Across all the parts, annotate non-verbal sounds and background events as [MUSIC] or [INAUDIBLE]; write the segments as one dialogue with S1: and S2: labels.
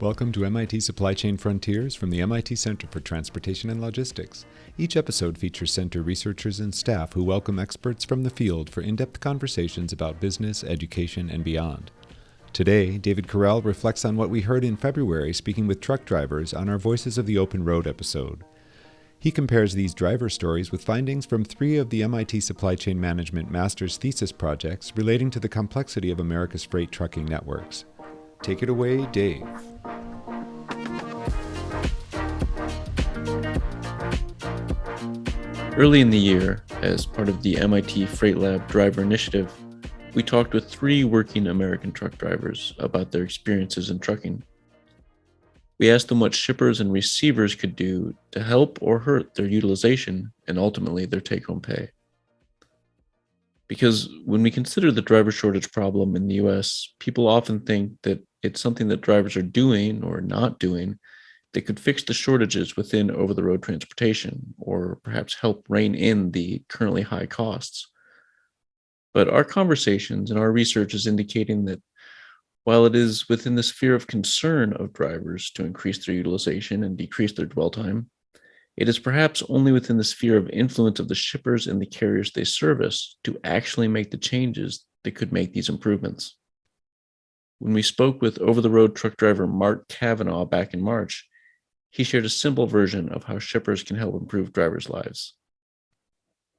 S1: Welcome to MIT Supply Chain Frontiers from the MIT Center for Transportation and Logistics. Each episode features center researchers and staff who welcome experts from the field for in depth conversations about business, education, and beyond. Today, David Correll reflects on what we heard in February speaking with truck drivers on our Voices of the Open Road episode. He compares these driver stories with findings from three of the MIT Supply Chain Management Master's Thesis projects relating to the complexity of America's freight trucking networks. Take it away, Dave.
S2: Early in the year, as part of the MIT Freight Lab Driver Initiative, we talked with three working American truck drivers about their experiences in trucking. We asked them what shippers and receivers could do to help or hurt their utilization and ultimately their take home pay. Because when we consider the driver shortage problem in the US, people often think that it's something that drivers are doing or not doing that could fix the shortages within over the road transportation or perhaps help rein in the currently high costs. But our conversations and our research is indicating that while it is within the sphere of concern of drivers to increase their utilization and decrease their dwell time, it is perhaps only within the sphere of influence of the shippers and the carriers they service to actually make the changes that could make these improvements. When we spoke with over the road truck driver Mark Kavanaugh back in March, he shared a simple version of how shippers can help improve drivers' lives.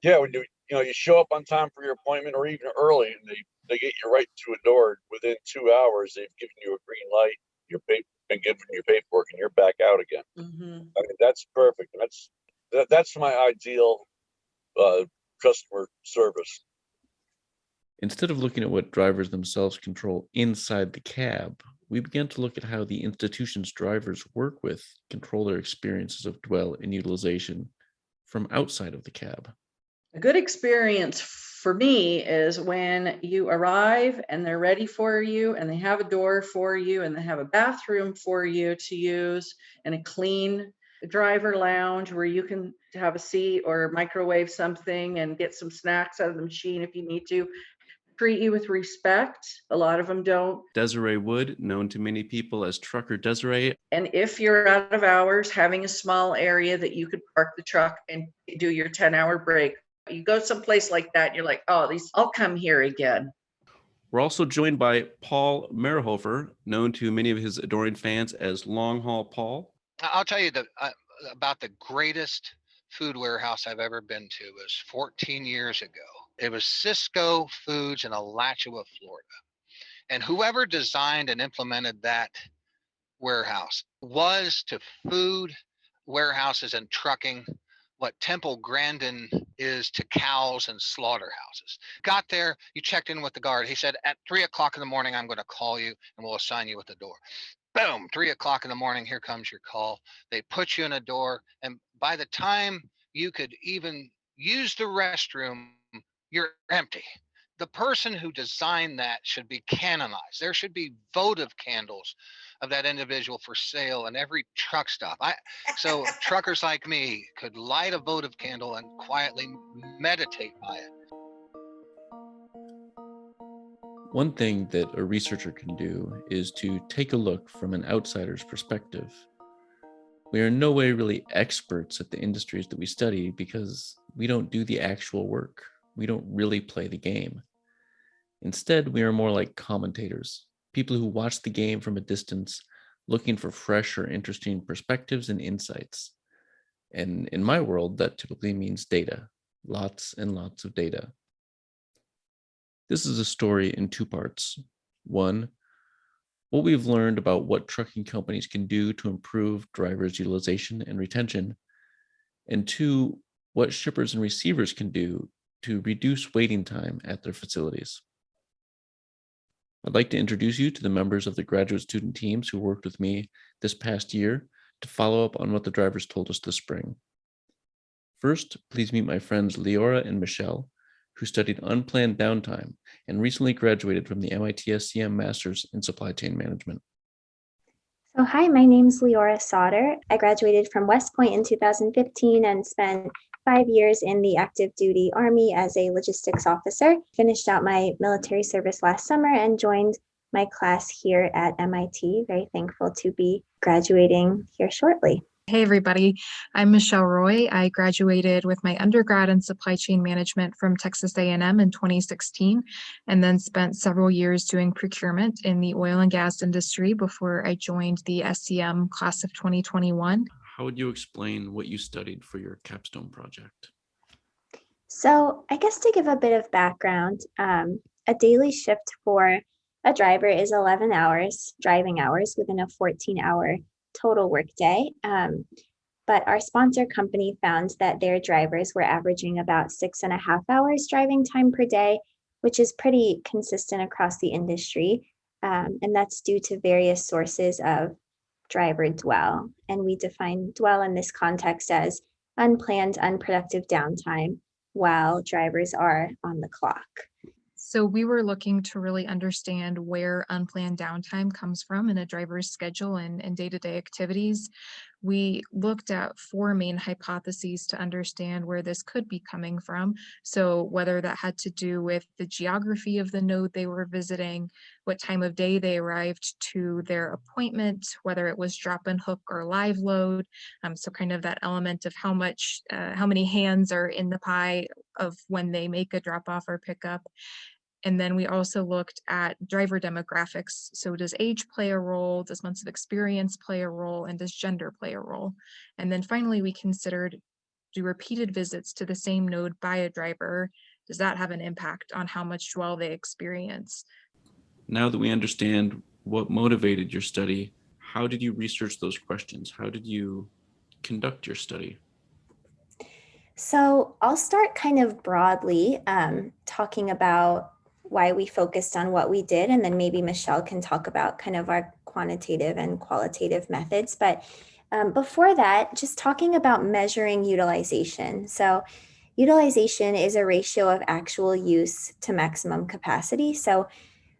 S3: Yeah, when you you know you show up on time for your appointment or even early, and they they get you right to a door within two hours. They've given you a green light. You're been given your paperwork, and you're back out again. Mm-hmm. I mean, that's perfect. That's that, that's my ideal uh, customer service.
S2: Instead of looking at what drivers themselves control inside the cab, we began to look at how the institutions drivers work with control their experiences of dwell and utilization from outside of the cab.
S4: A good experience for me is when you arrive and they're ready for you and they have a door for you and they have a bathroom for you to use and a clean driver lounge where you can have a seat or microwave something and get some snacks out of the machine if you need to treat you with respect. A lot of them don't.
S2: Desiree Wood, known to many people as Trucker Desiree.
S4: And if you're out of hours, having a small area that you could park the truck and do your 10 hour break. You go someplace like that, you're like, oh, these, I'll come here again.
S2: We're also joined by Paul Marhoefer, known to many of his adoring fans as Long Haul Paul.
S5: I'll tell you the, uh, about the greatest food warehouse I've ever been to was 14 years ago it was Sysco Foods in Alachua, Florida. And whoever designed and implemented that warehouse was to food warehouses and trucking what Temple Grandin is to cows and slaughterhouses. Got there, you checked in with the guard. He said, at three o'clock in the morning, I'm going to call you and we'll assign you at the door. Boom, three o'clock in the morning, here comes your call. They put you in a door. And by the time you could even use the restroom, you're empty. The person who designed that should be canonized. There should be votive candles of that individual for sale in every truck stop. I so truckers like me could light a votive candle and quietly meditate by it.
S2: One thing that a researcher can do is to take a look from an outsider's perspective. We are in no way really experts at the industries that we study because we don't do the actual work we don't really play the game. Instead, we are more like commentators, people who watch the game from a distance, looking for fresh or interesting perspectives and insights. And in my world, that typically means data, lots and lots of data. This is a story in two parts. One, what we've learned about what trucking companies can do to improve drivers' utilization and retention, and two, what shippers and receivers can do to reduce waiting time at their facilities. I'd like to introduce you to the members of the graduate student teams who worked with me this past year to follow up on what the drivers told us this spring. First, please meet my friends Leora and Michelle, who studied unplanned downtime and recently graduated from the MIT SCM Masters in Supply Chain Management.
S6: So hi, my name is Leora Sauter. I graduated from West Point in 2015 and spent five years in the active duty Army as a logistics officer. Finished out my military service last summer and joined my class here at MIT. Very thankful to be graduating here shortly.
S7: Hey everybody, I'm Michelle Roy. I graduated with my undergrad in supply chain management from Texas A&M in 2016 and then spent several years doing procurement in the oil and gas industry before I joined the SCM class of 2021.
S2: How would you explain what you studied for your capstone project?
S6: So I guess to give a bit of background, um, a daily shift for a driver is 11 hours, driving hours within a 14 hour total workday. Um, but our sponsor company found that their drivers were averaging about six and a half hours driving time per day, which is pretty consistent across the industry. Um, and that's due to various sources of driver dwell. And we define dwell in this context as unplanned, unproductive downtime while drivers are on the clock.
S7: So we were looking to really understand where unplanned downtime comes from in a driver's schedule and, day-to-day activities. We looked at four main hypotheses to understand where this could be coming from. So whether that had to do with the geography of the node they were visiting, what time of day they arrived to their appointment, whether it was drop and hook or live load. Um, so kind of that element of how much, uh, how many hands are in the pie of when they make a drop off or pickup. And then we also looked at driver demographics. So does age play a role? Does months of experience play a role? And does gender play a role? And then finally, we considered do repeated visits to the same node by a driver, does that have an impact on how much dwell they experience?
S2: Now that we understand what motivated your study, how did you research those questions? How did you conduct your study?
S6: So I'll start kind of broadly um, talking about why we focused on what we did, and then maybe Michelle can talk about kind of our quantitative and qualitative methods. But um, before that, just talking about measuring utilization. So utilization is a ratio of actual use to maximum capacity. So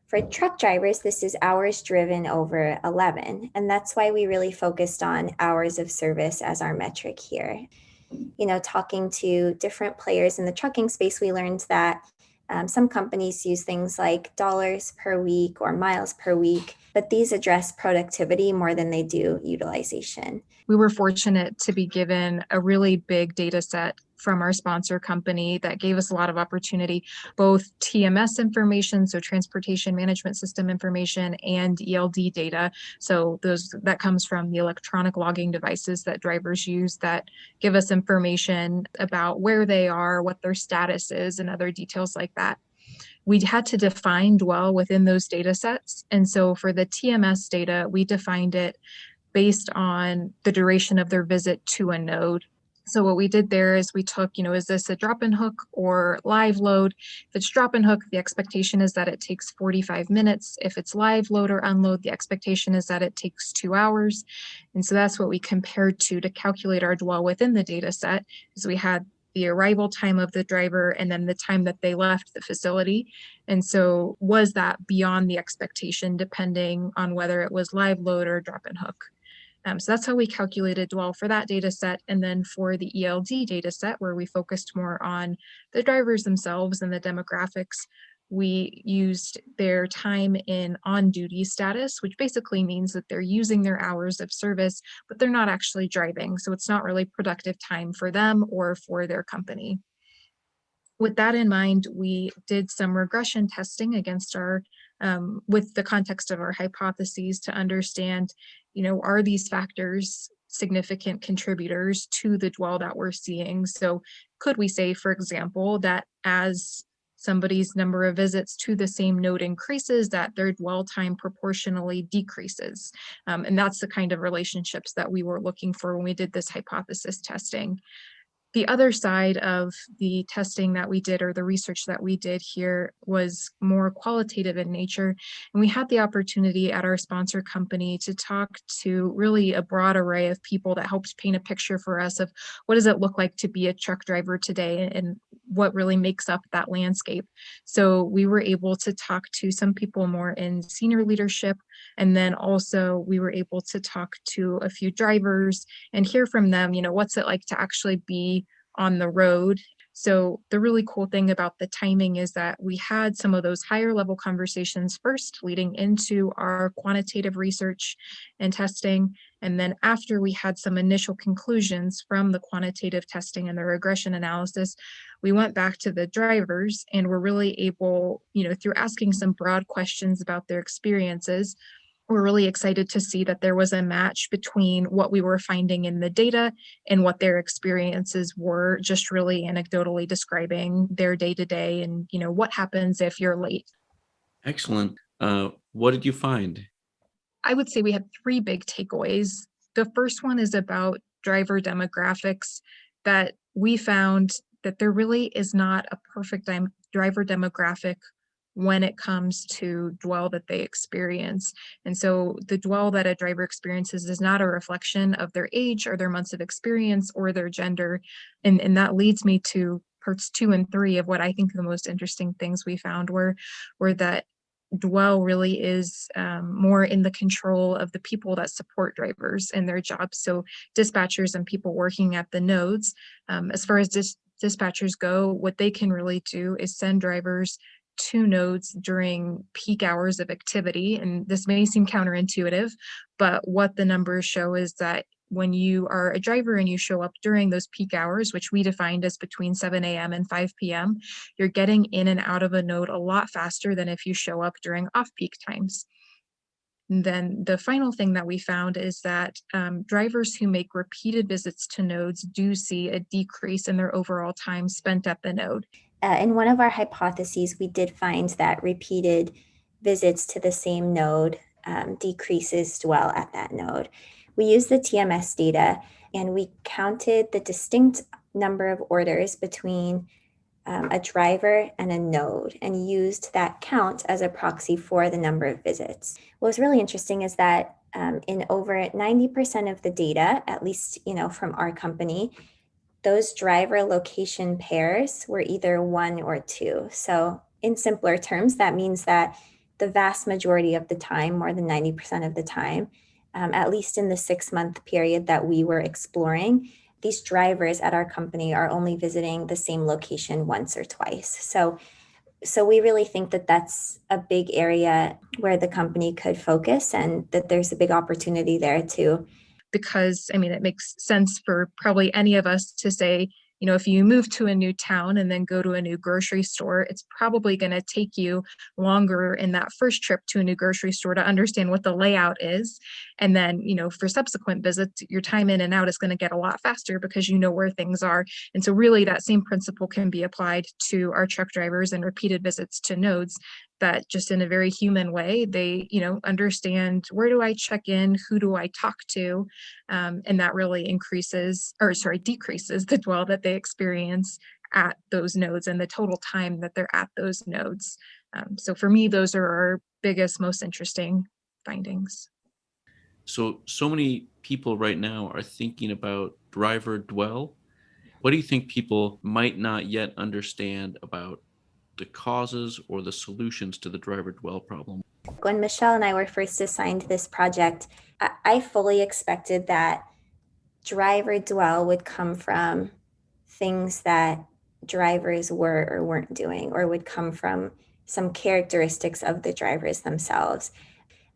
S6: for truck drivers, this is hours driven over 11. And that's why we really focused on hours of service as our metric here. You know, talking to different players in the trucking space, we learned that um, some companies use things like dollars per week or miles per week, but these address productivity more than they do utilization.
S7: We were fortunate to be given a really big data set from our sponsor company that gave us a lot of opportunity, both TMS information, so transportation management system information and ELD data. So those that comes from the electronic logging devices that drivers use that give us information about where they are, what their status is, and other details like that we had to define dwell within those data sets. And so for the TMS data, we defined it based on the duration of their visit to a node. So what we did there is we took, you know, is this a drop and hook or live load? If it's drop and hook, the expectation is that it takes 45 minutes. If it's live load or unload, the expectation is that it takes two hours. And so that's what we compared to to calculate our dwell within the data set is we had the arrival time of the driver and then the time that they left the facility. And so was that beyond the expectation depending on whether it was live load or drop and hook? Um, so that's how we calculated dwell for that data set. And then for the ELD data set, where we focused more on the drivers themselves and the demographics, we used their time in on-duty status, which basically means that they're using their hours of service, but they're not actually driving. So it's not really productive time for them or for their company. With that in mind, we did some regression testing against our um, with the context of our hypotheses to understand, you know, are these factors significant contributors to the dwell that we're seeing? So could we say, for example, that as somebody's number of visits to the same node increases, that their dwell time proportionally decreases. Um, and that's the kind of relationships that we were looking for when we did this hypothesis testing the other side of the testing that we did or the research that we did here was more qualitative in nature. And we had the opportunity at our sponsor company to talk to really a broad array of people that helped paint a picture for us of what does it look like to be a truck driver today and what really makes up that landscape. So we were able to talk to some people more in senior leadership. And then also we were able to talk to a few drivers and hear from them, you know, what's it like to actually be on the road. So the really cool thing about the timing is that we had some of those higher level conversations first leading into our quantitative research and testing. And then after we had some initial conclusions from the quantitative testing and the regression analysis, we went back to the drivers and were really able, you know, through asking some broad questions about their experiences, we're really excited to see that there was a match between what we were finding in the data and what their experiences were, just really anecdotally describing their day to day and, you know, what happens if you're late.
S2: Excellent. Uh, what did you find?
S7: I would say we had three big takeaways. The first one is about driver demographics that we found that there really is not a perfect driver demographic when it comes to dwell that they experience. And so the dwell that a driver experiences is not a reflection of their age or their months of experience or their gender. And, and that leads me to parts two and three of what I think the most interesting things we found were, were that dwell really is um, more in the control of the people that support drivers in their jobs. So dispatchers and people working at the nodes, um, as far as dis dispatchers go, what they can really do is send drivers two nodes during peak hours of activity. And this may seem counterintuitive, but what the numbers show is that when you are a driver and you show up during those peak hours, which we defined as between 7 a.m. and 5 p.m., you're getting in and out of a node a lot faster than if you show up during off-peak times. And then the final thing that we found is that um, drivers who make repeated visits to nodes do see a decrease in their overall time spent at the node
S6: uh, in one of our hypotheses, we did find that repeated visits to the same node um, decreases dwell at that node. We used the TMS data and we counted the distinct number of orders between um, a driver and a node and used that count as a proxy for the number of visits. What was really interesting is that um, in over 90% of the data, at least you know from our company, those driver location pairs were either one or two. So in simpler terms, that means that the vast majority of the time, more than 90% of the time, um, at least in the six month period that we were exploring, these drivers at our company are only visiting the same location once or twice. So, so we really think that that's a big area where the company could focus and that there's a big opportunity there to
S7: because I mean, it makes sense for probably any of us to say, you know, if you move to a new town and then go to a new grocery store, it's probably going to take you longer in that first trip to a new grocery store to understand what the layout is. And then, you know, for subsequent visits, your time in and out is going to get a lot faster because you know where things are. And so really that same principle can be applied to our truck drivers and repeated visits to nodes that just in a very human way, they, you know, understand where do I check in, who do I talk to, um, and that really increases, or sorry, decreases the dwell that they experience at those nodes and the total time that they're at those nodes. Um, so for me, those are our biggest, most interesting findings.
S2: So, so many people right now are thinking about driver dwell. What do you think people might not yet understand about the causes or the solutions to the driver dwell problem?
S6: When Michelle and I were first assigned this project, I fully expected that driver dwell would come from things that drivers were or weren't doing, or would come from some characteristics of the drivers themselves.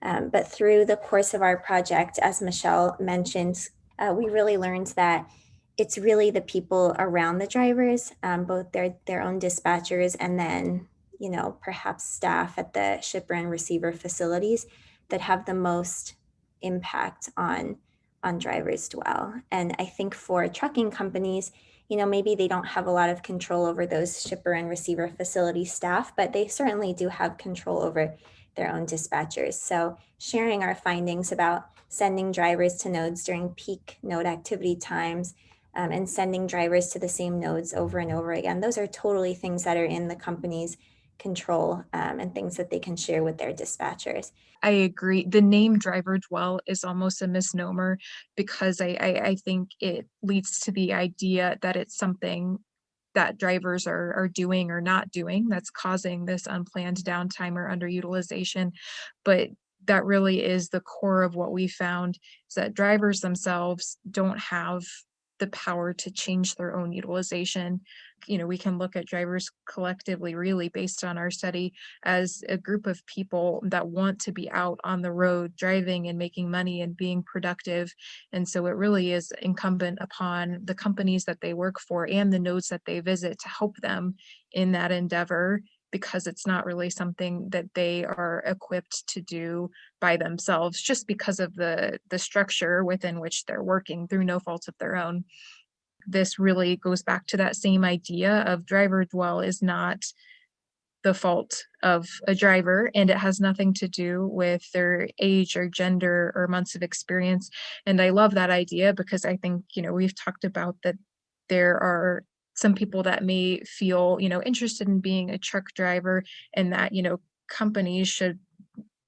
S6: Um, but through the course of our project, as Michelle mentioned, uh, we really learned that it's really the people around the drivers, um, both their their own dispatchers and then you know perhaps staff at the shipper and receiver facilities that have the most impact on on drivers dwell. And I think for trucking companies, you know, maybe they don't have a lot of control over those shipper and receiver facility staff, but they certainly do have control over their own dispatchers. So sharing our findings about sending drivers to nodes during peak node activity times, um, and sending drivers to the same nodes over and over again. Those are totally things that are in the company's control um, and things that they can share with their dispatchers.
S7: I agree. The name driver dwell is almost a misnomer because I, I, I think it leads to the idea that it's something that drivers are, are doing or not doing that's causing this unplanned downtime or underutilization. But that really is the core of what we found is that drivers themselves don't have the power to change their own utilization. you know, we can look at drivers collectively really based on our study as a group of people that want to be out on the road driving and making money and being productive. And so it really is incumbent upon the companies that they work for and the nodes that they visit to help them in that endeavor because it's not really something that they are equipped to do by themselves just because of the the structure within which they're working through no fault of their own. This really goes back to that same idea of driver dwell is not the fault of a driver and it has nothing to do with their age or gender or months of experience. And i love that idea because i think you know we've talked about that there are some people that may feel, you know, interested in being a truck driver and that, you know, companies should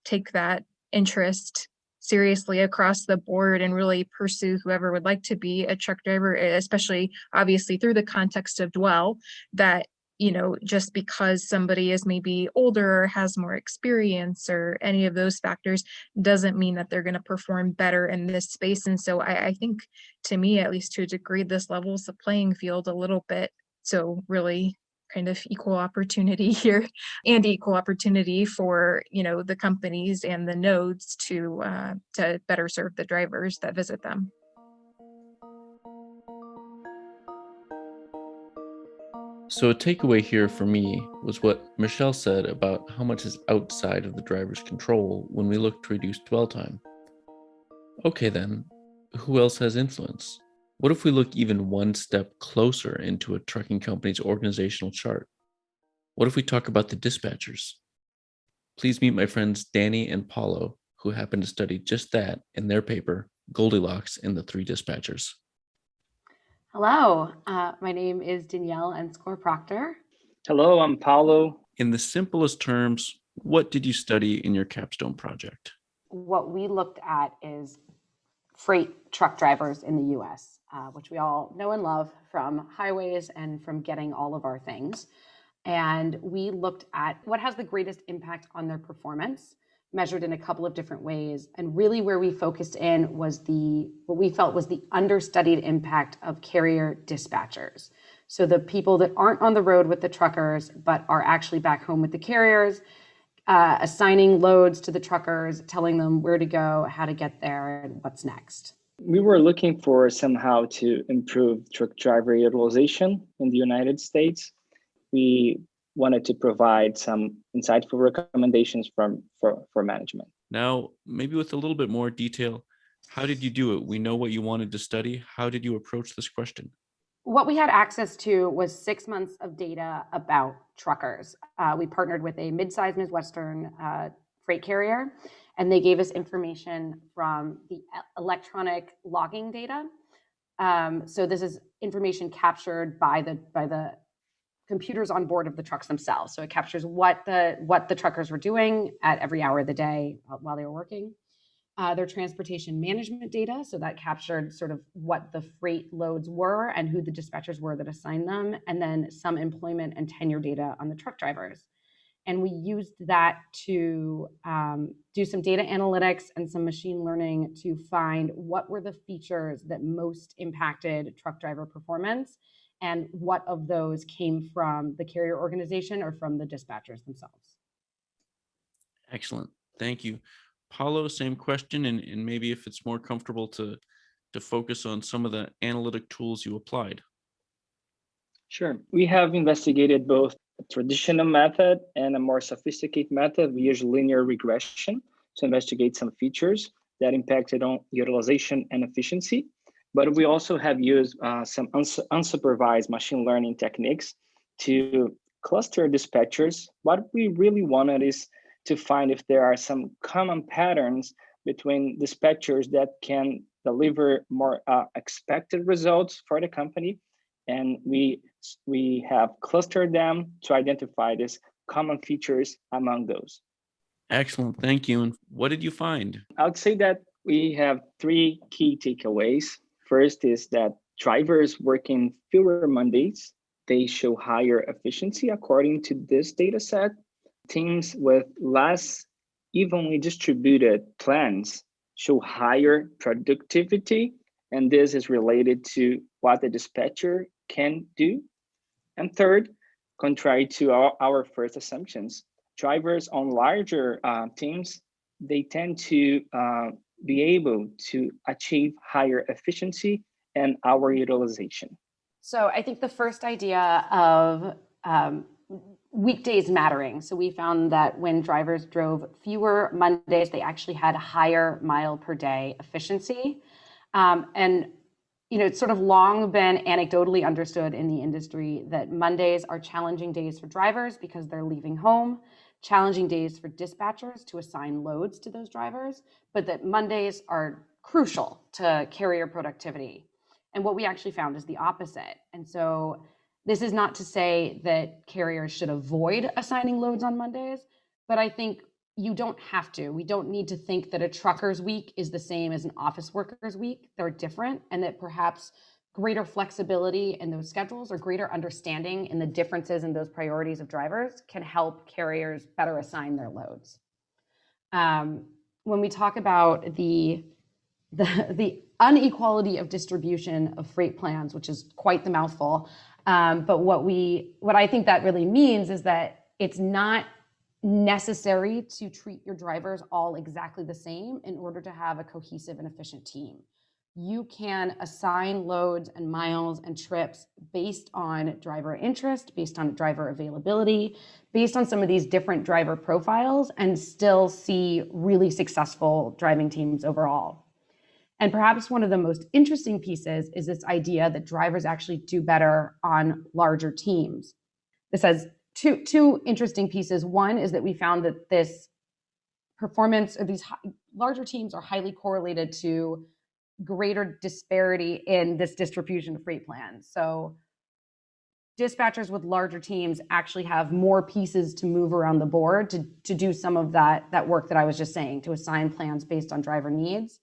S7: take that interest seriously across the board and really pursue whoever would like to be a truck driver, especially obviously through the context of dwell that you know, just because somebody is maybe older or has more experience or any of those factors doesn't mean that they're going to perform better in this space. And so I, I think to me, at least to a degree, this levels the playing field a little bit. So really kind of equal opportunity [LAUGHS] here and equal opportunity for, you know, the companies and the nodes to uh, to better serve the drivers that visit them.
S2: So, a takeaway here for me was what Michelle said about how much is outside of the driver's control when we look to reduce dwell time. Okay, then, who else has influence? What if we look even one step closer into a trucking company's organizational chart? What if we talk about the dispatchers? Please meet my friends Danny and Paulo, who happen to study just that in their paper, Goldilocks and the Three Dispatchers.
S8: Hello, uh, my name is Danielle Enscore Proctor.
S9: Hello, I'm Paulo.
S2: In the simplest terms, what did you study in your capstone project?
S8: What we looked at is freight truck drivers in the US, uh, which we all know and love from highways and from getting all of our things. And we looked at what has the greatest impact on their performance measured in a couple of different ways. And really where we focused in was the, what we felt was the understudied impact of carrier dispatchers. So the people that aren't on the road with the truckers, but are actually back home with the carriers, uh, assigning loads to the truckers, telling them where to go, how to get there, and what's next.
S9: We were looking for somehow to improve truck driver utilization in the United States. We wanted to provide some insightful recommendations from for, for management.
S2: Now, maybe with a little bit more detail, how did you do it? We know what you wanted to study. How did you approach this question?
S8: What we had access to was six months of data about truckers. Uh, we partnered with a mid-sized Midwestern uh, freight carrier, and they gave us information from the electronic logging data. Um, so this is information captured by the by the computers on board of the trucks themselves. So it captures what the what the truckers were doing at every hour of the day while they were working. Uh, their transportation management data, so that captured sort of what the freight loads were and who the dispatchers were that assigned them, and then some employment and tenure data on the truck drivers. And we used that to um, do some data analytics and some machine learning to find what were the features that most impacted truck driver performance and what of those came from the carrier organization or from the dispatchers themselves.
S2: Excellent. Thank you. Paulo, same question, and, and maybe if it's more comfortable to, to focus on some of the analytic tools you applied.
S9: Sure. We have investigated both a traditional method and a more sophisticated method. We use linear regression to investigate some features that impacted on utilization and efficiency. But we also have used uh, some uns unsupervised machine learning techniques to cluster dispatchers. What we really wanted is to find if there are some common patterns between dispatchers that can deliver more uh, expected results for the company. And we, we have clustered them to identify these common features among those.
S2: Excellent, thank you. And what did you find?
S9: I would say that we have three key takeaways. First is that drivers working fewer Mondays, they show higher efficiency according to this data set. Teams with less evenly distributed plans show higher productivity, and this is related to what the dispatcher can do. And third, contrary to our, our first assumptions, drivers on larger uh, teams, they tend to uh, be able to achieve higher efficiency and hour utilization.
S8: So I think the first idea of um, weekdays mattering. So we found that when drivers drove fewer Mondays, they actually had higher mile per day efficiency. Um, and you know, it's sort of long been anecdotally understood in the industry that Mondays are challenging days for drivers because they're leaving home, challenging days for dispatchers to assign loads to those drivers, but that Mondays are crucial to carrier productivity. And what we actually found is the opposite. And so this is not to say that carriers should avoid assigning loads on Mondays, but I think you don't have to. We don't need to think that a trucker's week is the same as an office worker's week. They're different, and that perhaps greater flexibility in those schedules or greater understanding in the differences in those priorities of drivers can help carriers better assign their loads. Um, when we talk about the, the, [LAUGHS] the inequality of distribution of freight plans, which is quite the mouthful, um, but what we, what I think that really means is that it's not necessary to treat your drivers all exactly the same in order to have a cohesive and efficient team. You can assign loads and miles and trips based on driver interest, based on driver availability, based on some of these different driver profiles, and still see really successful driving teams overall. And perhaps one of the most interesting pieces is this idea that drivers actually do better on larger teams. This has two, two interesting pieces. One is that we found that this performance of these larger teams are highly correlated to greater disparity in this distribution of freight plans. So dispatchers with larger teams actually have more pieces to move around the board to, to do some of that, that work that I was just saying, to assign plans based on driver needs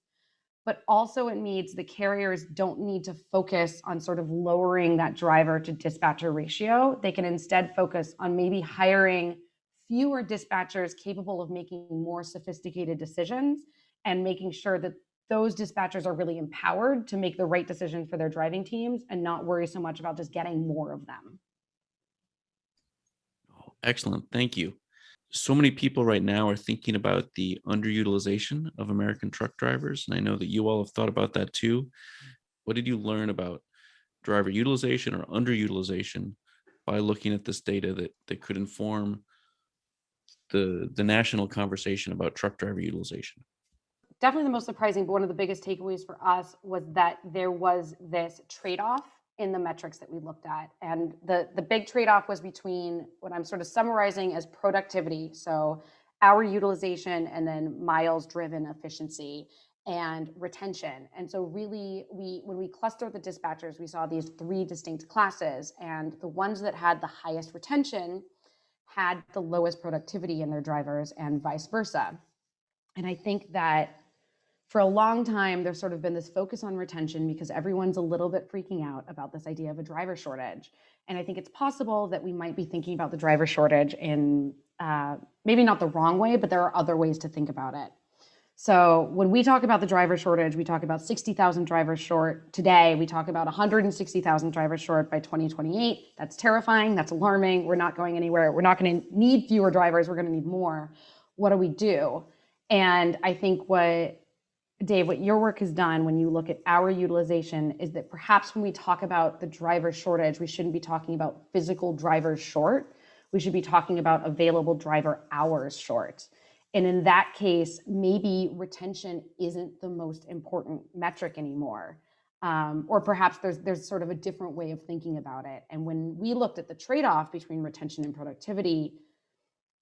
S8: but also it means the carriers don't need to focus on sort of lowering that driver to dispatcher ratio. They can instead focus on maybe hiring fewer dispatchers capable of making more sophisticated decisions and making sure that those dispatchers are really empowered to make the right decisions for their driving teams and not worry so much about just getting more of them.
S2: Oh, excellent. Thank you so many people right now are thinking about the underutilization of American truck drivers. And I know that you all have thought about that too. What did you learn about driver utilization or underutilization by looking at this data that, that could inform the, the national conversation about truck driver utilization?
S8: Definitely the most surprising, but one of the biggest takeaways for us was that there was this trade-off in the metrics that we looked at. And the, the big trade-off was between what I'm sort of summarizing as productivity, so hour utilization and then miles driven efficiency and retention. And so really we when we clustered the dispatchers, we saw these three distinct classes and the ones that had the highest retention had the lowest productivity in their drivers and vice versa. And I think that for a long time, there's sort of been this focus on retention because everyone's a little bit freaking out about this idea of a driver shortage. And I think it's possible that we might be thinking about the driver shortage in uh, maybe not the wrong way, but there are other ways to think about it. So when we talk about the driver shortage, we talk about 60,000 drivers short. Today, we talk about 160,000 drivers short by 2028. That's terrifying. That's alarming. We're not going anywhere. We're not going to need fewer drivers. We're going to need more. What do we do? And I think what Dave, what your work has done when you look at our utilization is that perhaps when we talk about the driver shortage, we shouldn't be talking about physical drivers short. We should be talking about available driver hours short. And in that case, maybe retention isn't the most important metric anymore. Um, or perhaps there's there's sort of a different way of thinking about it. And when we looked at the trade-off between retention and productivity,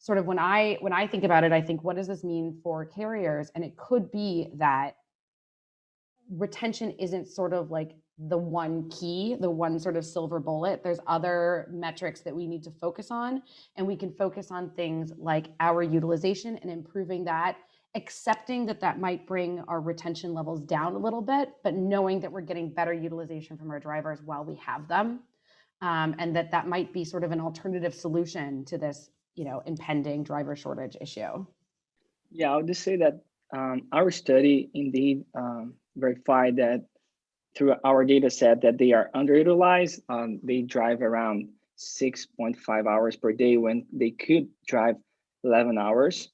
S8: sort of when I when I think about it, I think, what does this mean for carriers? And it could be that retention isn't sort of like the one key, the one sort of silver bullet. There's other metrics that we need to focus on, and we can focus on things like our utilization and improving that, accepting that that might bring our retention levels down a little bit, but knowing that we're getting better utilization from our drivers while we have them. Um, and that that might be sort of an alternative solution to this you know, impending driver shortage issue?
S9: Yeah, I would just say that um, our study indeed um, verified that through our data set that they are underutilized. Um, they drive around 6.5 hours per day when they could drive 11 hours.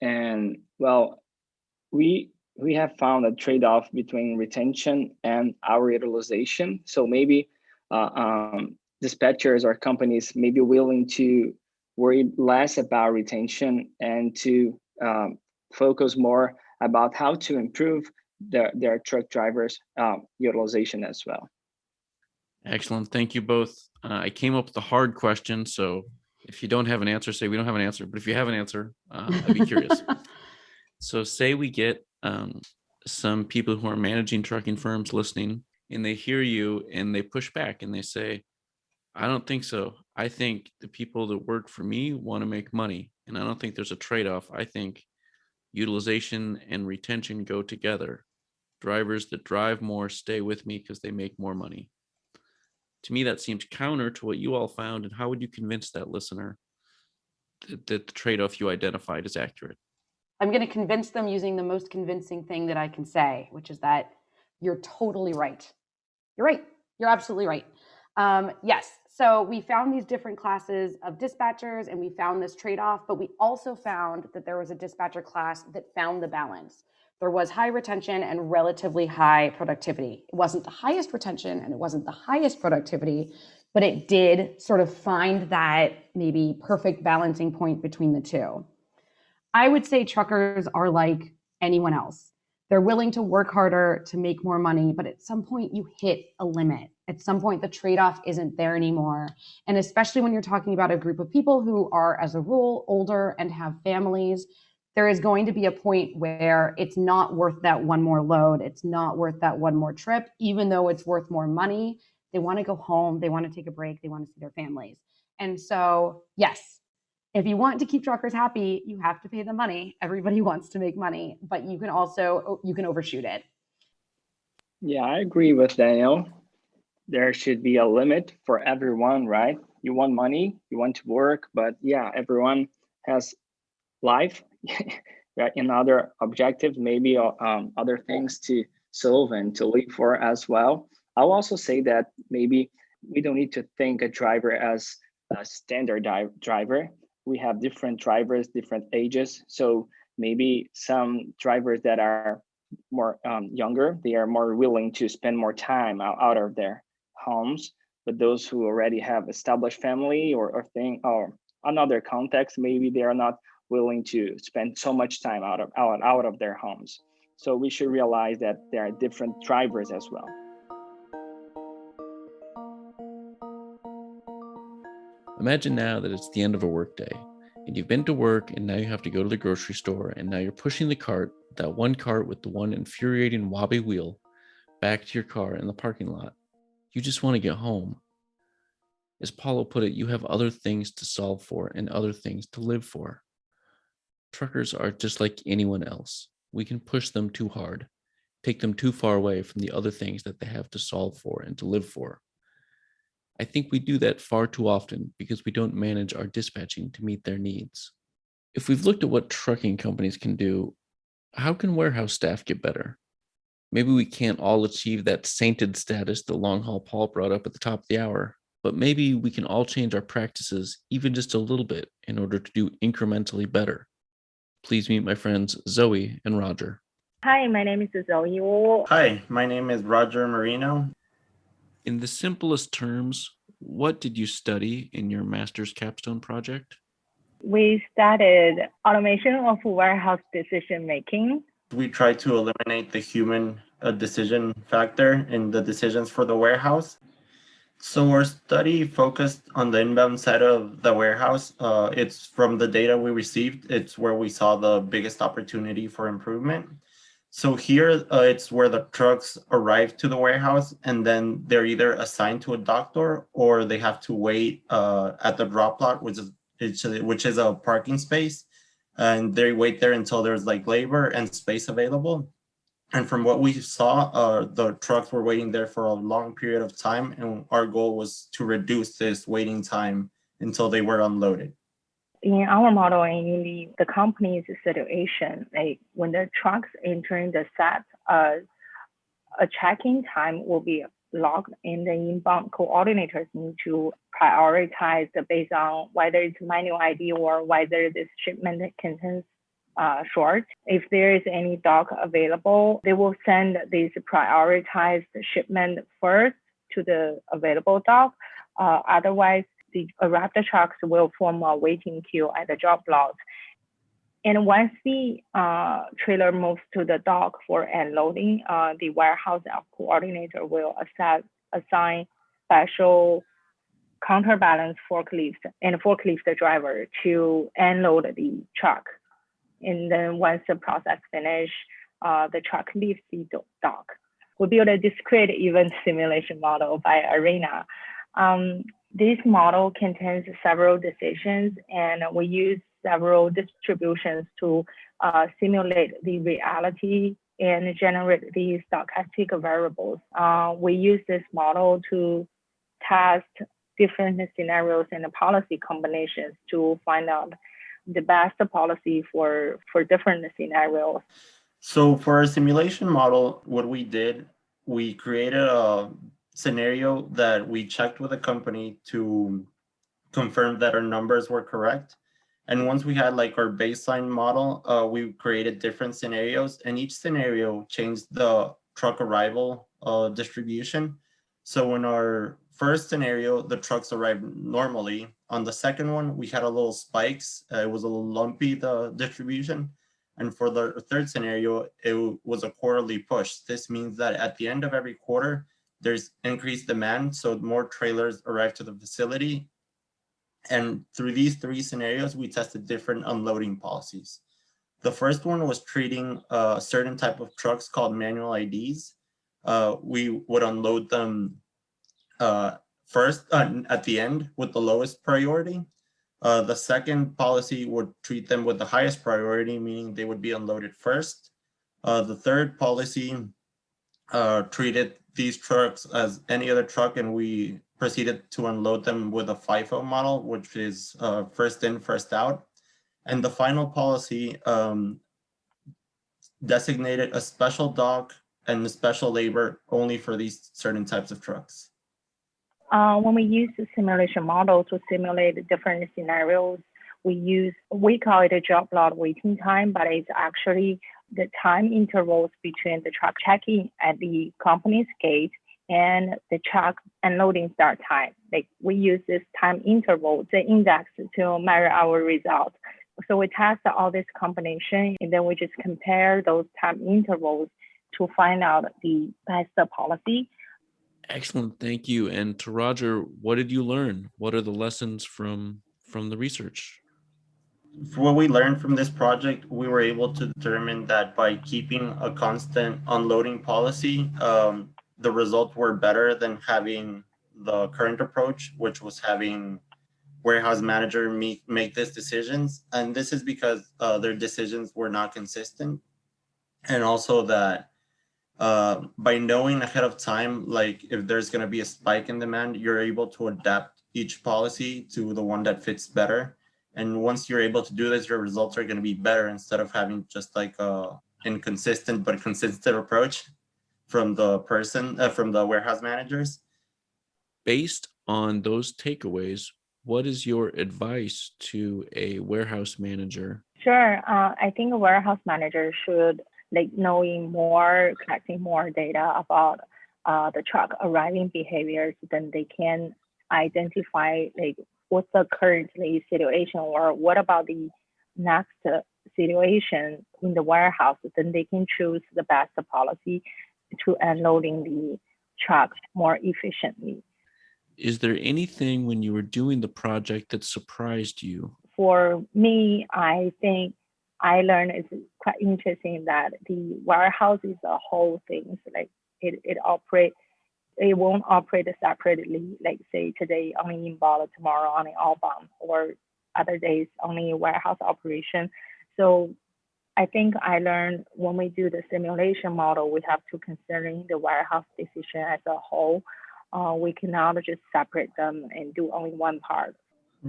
S9: And well, we we have found a trade-off between retention and our utilization. So maybe uh, um, dispatchers or companies may be willing to worry less about retention and to um, focus more about how to improve their, their truck drivers um, utilization as well.
S2: Excellent. Thank you both. Uh, I came up with a hard question, so if you don't have an answer, say we don't have an answer. But if you have an answer, uh, I'd be curious. [LAUGHS] so say we get um, some people who are managing trucking firms listening, and they hear you and they push back and they say, I don't think so. I think the people that work for me want to make money, and I don't think there's a trade-off. I think utilization and retention go together. Drivers that drive more stay with me because they make more money. To me, that seems counter to what you all found. And how would you convince that listener that, that the trade-off you identified is accurate?
S8: I'm going to convince them using the most convincing thing that I can say, which is that you're totally right. You're right. You're absolutely right. Um, yes. So we found these different classes of dispatchers and we found this trade off, but we also found that there was a dispatcher class that found the balance. There was high retention and relatively high productivity. It wasn't the highest retention and it wasn't the highest productivity, but it did sort of find that maybe perfect balancing point between the two. I would say truckers are like anyone else. They're willing to work harder to make more money, but at some point you hit a limit. At some point, the trade off isn't there anymore. And especially when you're talking about a group of people who are, as a rule, older and have families, there is going to be a point where it's not worth that one more load. It's not worth that one more trip, even though it's worth more money. They want to go home, they want to take a break, they want to see their families. And so, yes, if you want to keep truckers happy, you have to pay them money. Everybody [LAUGHS] wants to make money, but you can also you can overshoot it.
S9: Yeah, I agree with Daniel. There should be a limit for everyone, right? You want money, you want to work, but yeah, everyone has life? [LAUGHS] And other objectives, maybe um, other things to solve and to live for as well. I'll also say that maybe we don't need to think a driver as a standard driver we have different drivers, different ages. So maybe some drivers that are more um, younger, they are more willing to spend more time out, out of their homes. But those who already have established family or, or thing or another context, maybe they are not willing to spend so much time out of out, out of their homes. So we should realize that there are different drivers as well.
S2: Imagine now that it's the end of a workday and you've been to work and now you have to go to the grocery store and now you're pushing the cart, that one cart with the one infuriating wobbly wheel, back to your car in the parking lot. You just want to get home. As Paulo put it, you have other things to solve for and other things to live for. Truckers are just like anyone else. We can push them too hard, take them too far away from the other things that they have to solve for and to live for. I think we do that far too often because we don't manage our dispatching to meet their needs. If we've looked at what trucking companies can do, how can warehouse staff get better? Maybe we can't all achieve that sainted status that long haul Paul brought up at the top of the hour, but maybe we can all change our practices even just a little bit in order to do incrementally better. Please meet my friends Zoe and Roger.
S10: Hi, my name is Zoe Wu.
S11: Hi, my name is Roger Marino
S2: in the simplest terms, what did you study in your master's capstone project?
S10: We studied automation of warehouse decision making.
S11: We tried to eliminate the human uh, decision factor in the decisions for the warehouse. So our study focused on the inbound side of the warehouse. Uh, it's from the data we received, it's where we saw the biggest opportunity for improvement. So here uh, it's where the trucks arrive to the warehouse and then they're either assigned to a doctor or they have to wait uh, at the drop lot, which is which is a parking space. And they wait there until there's like labor and space available. And from what we saw, uh, the trucks were waiting there for a long period of time. And our goal was to reduce this waiting time until they were unloaded
S10: in our model and in the, the company's situation, like when the trucks entering the set, uh, a check-in time will be locked and the inbound coordinators need to prioritize based on whether it's manual ID or whether this shipment contains uh, short. If there is any dock available, they will send this prioritized shipment first to the available dock. Uh, otherwise, the arrived trucks will form a waiting queue at the drop lot. And once the uh, trailer moves to the dock for unloading, uh, the warehouse coordinator will assess, assign special counterbalance forklift and forklift driver to unload the truck. And then once the process finish, uh, the truck leaves the dock. We built a discrete event simulation model by Arena. Um, this model contains several decisions and we use several distributions to uh, simulate the reality and generate the stochastic variables. Uh, we use this model to test different scenarios and policy combinations to find out the best policy for, for different scenarios.
S11: So for our simulation model, what we did, we created a scenario that we checked with a company to confirm that our numbers were correct. And once we had like our baseline model, uh, we created different scenarios and each scenario changed the truck arrival uh, distribution. So in our first scenario, the trucks arrived normally. On the second one, we had a little spikes. Uh, it was a little lumpy, the distribution. And for the third scenario, it was a quarterly push. This means that at the end of every quarter, there's increased demand. So more trailers arrive to the facility and through these three scenarios, we tested different unloading policies. The first one was treating a certain type of trucks called manual IDs. Uh, we would unload them uh, first uh, at the end with the lowest priority. Uh, the second policy would treat them with the highest priority, meaning they would be unloaded first. Uh, the third policy uh, treated these trucks as any other truck and we proceeded to unload them with a FIFO model, which is uh, first in, first out. And the final policy um, designated a special dock and special labor only for these certain types of trucks.
S10: Uh, when we use the simulation model to simulate different scenarios, we use, we call it a drop lot waiting time, but it's actually the time intervals between the truck checking at the company's gate and the truck unloading start time. Like we use this time interval, the index to measure our results. So we test all this combination and then we just compare those time intervals to find out the best policy.
S2: Excellent, thank you. And to Roger, what did you learn? What are the lessons from from the research?
S11: What we learned from this project, we were able to determine that by keeping a constant unloading policy, um, the results were better than having the current approach, which was having warehouse manager make, make these decisions. And this is because uh, their decisions were not consistent. And also that uh, by knowing ahead of time, like if there's gonna be a spike in demand, you're able to adapt each policy to the one that fits better. And once you're able to do this, your results are gonna be better instead of having just like a inconsistent but consistent approach from the person, uh, from the warehouse managers.
S2: Based on those takeaways, what is your advice to a warehouse manager?
S10: Sure. Uh, I think a warehouse manager should like knowing more, collecting more data about uh, the truck arriving behaviors, then they can identify like what's the currently situation or what about the next situation in the warehouse, then they can choose the best policy to unloading the trucks more efficiently.
S2: Is there anything when you were doing the project that surprised you?
S10: For me, I think I learned it's quite interesting that the warehouse is a whole thing. So like it, it operates, it won't operate separately. Like say today only inbound, tomorrow only outbound, or other days only warehouse operation. So I think I learned when we do the simulation model, we have to consider the warehouse decision as a whole. Uh, we cannot just separate them and do only one part.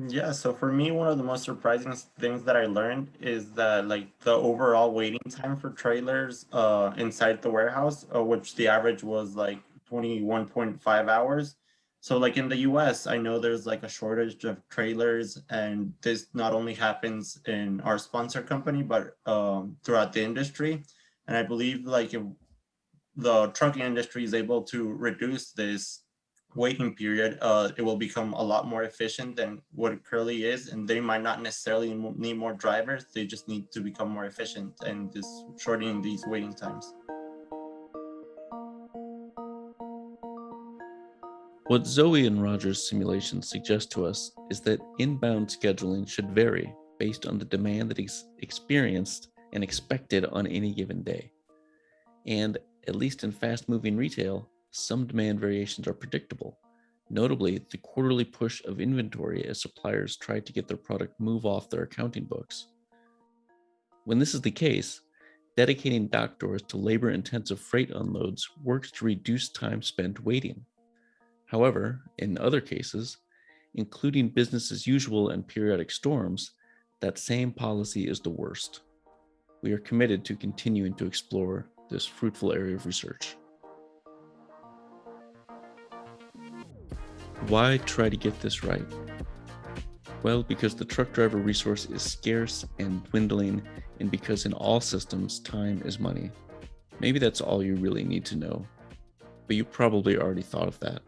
S11: Yeah, so for me, one of the most surprising things that I learned is that like the overall waiting time for trailers uh, inside the warehouse, uh, which the average was like 21.5 hours. So like in the US, I know there's like a shortage of trailers and this not only happens in our sponsor company, but um, throughout the industry. And I believe like if the trucking industry is able to reduce this waiting period, uh, it will become a lot more efficient than what it currently is. And they might not necessarily need more drivers. They just need to become more efficient and just shortening these waiting times.
S2: What Zoe and Roger's simulations suggest to us is that inbound scheduling should vary based on the demand that is experienced and expected on any given day. And at least in fast moving retail, some demand variations are predictable, notably the quarterly push of inventory as suppliers try to get their product move off their accounting books. When this is the case, dedicating dock doors to labor intensive freight unloads works to reduce time spent waiting. However, in other cases, including business as usual and periodic storms, that same policy is the worst. We are committed to continuing to explore this fruitful area of research. Why try to get this right? Well, because the truck driver resource is scarce and dwindling, and because in all systems, time is money. Maybe that's all you really need to know, but you probably already thought of that.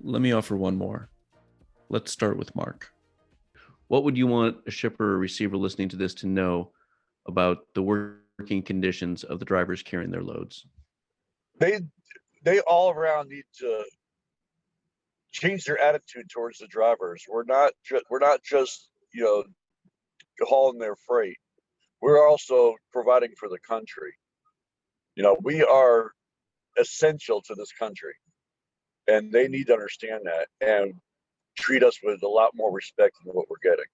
S2: Let me offer one more. Let's start with Mark. What would you want a shipper or receiver listening to this to know about the working conditions of the drivers carrying their loads?
S3: They they all around need to change their attitude towards the drivers. We're not ju- we're not just you know hauling their freight. We're also providing for the country. You know, we are essential to this country and they need to understand that and treat us with a lot more respect than what we're getting.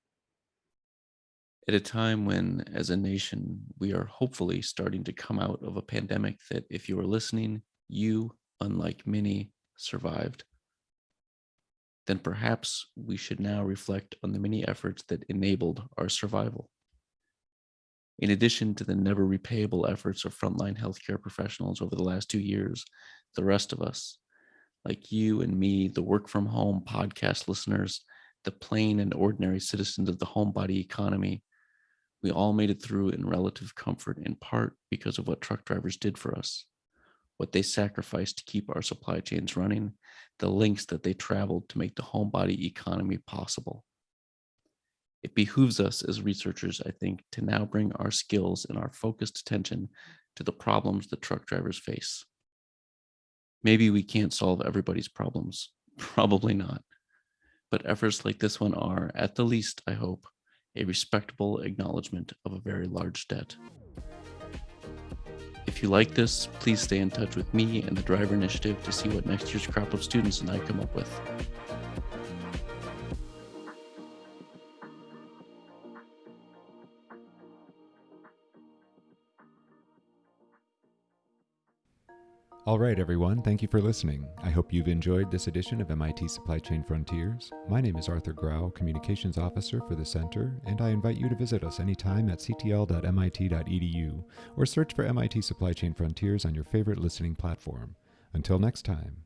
S2: At a time when, as a nation, we are hopefully starting to come out of a pandemic that, if you are listening, you, unlike many, survived, then perhaps we should now reflect on the many efforts that enabled our survival. In addition to the never repayable efforts of frontline healthcare professionals over the last two years, the rest of us, like you and me, the work from home podcast listeners, the plain and ordinary citizens of the homebody economy, we all made it through in relative comfort in part because of what truck drivers did for us, what they sacrificed to keep our supply chains running, the links that they traveled to make the homebody economy possible. It behooves us as researchers, I think, to now bring our skills and our focused attention to the problems that truck drivers face. Maybe we can't solve everybody's problems. [LAUGHS] Probably not. But efforts like this one are, at the least, I hope, a respectable acknowledgement of a very large debt. If you like this, please stay in touch with me and the Driver Initiative to see what next year's crop of students and I come up with.
S1: All right, everyone, thank you for listening. I hope you've enjoyed this edition of MIT Supply Chain Frontiers. My name is Arthur Grau, Communications Officer for the Center, and I invite you to visit us anytime at ctl.mit.edu or search for MIT Supply Chain Frontiers on your favorite listening platform. Until next time.